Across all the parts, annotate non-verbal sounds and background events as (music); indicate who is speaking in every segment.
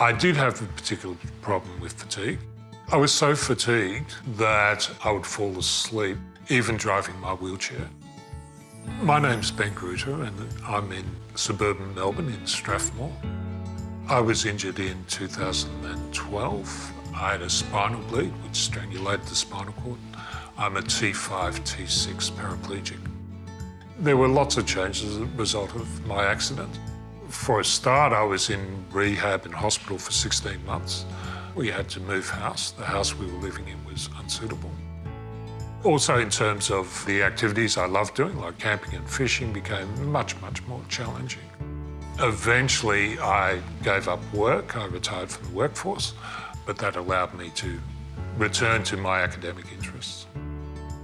Speaker 1: I did have a particular problem with fatigue. I was so fatigued that I would fall asleep, even driving my wheelchair. My name's Ben Gruter and I'm in suburban Melbourne in Strathmore. I was injured in 2012. I had a spinal bleed which strangulated the spinal cord. I'm a T5, T6 paraplegic. There were lots of changes as a result of my accident. For a start, I was in rehab in hospital for 16 months. We had to move house. The house we were living in was unsuitable. Also in terms of the activities I loved doing, like camping and fishing, became much, much more challenging. Eventually, I gave up work. I retired from the workforce, but that allowed me to return to my academic interests.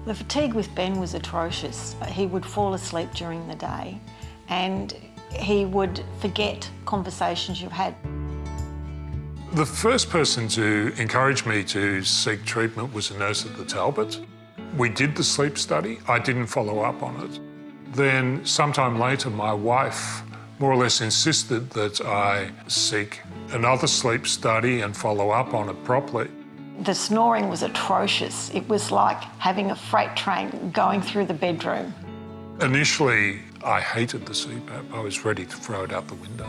Speaker 2: The fatigue with Ben was atrocious. He would fall asleep during the day and he would forget conversations you've had.
Speaker 1: The first person to encourage me to seek treatment was a nurse at the Talbot. We did the sleep study. I didn't follow up on it. Then sometime later, my wife more or less insisted that I seek another sleep study and follow up on it properly.
Speaker 2: The snoring was atrocious. It was like having a freight train going through the bedroom.
Speaker 1: Initially, I hated the CPAP. I was ready to throw it out the window.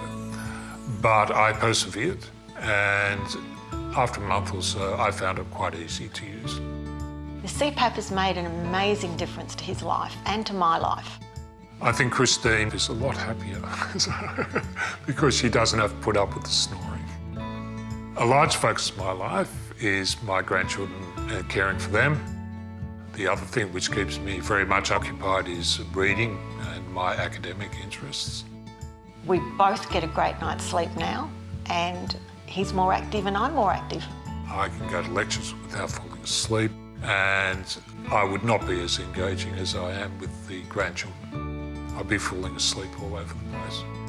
Speaker 1: But I persevered, and after a month or so, I found it quite easy to use.
Speaker 2: The CPAP has made an amazing difference to his life and to my life.
Speaker 1: I think Christine is a lot happier (laughs) because she doesn't have to put up with the snoring. A large focus of my life is my grandchildren and caring for them. The other thing which keeps me very much occupied is reading and my academic interests.
Speaker 2: We both get a great night's sleep now and he's more active and I'm more active.
Speaker 1: I can go to lectures without falling asleep and I would not be as engaging as I am with the grandchildren. I'd be falling asleep all over the place.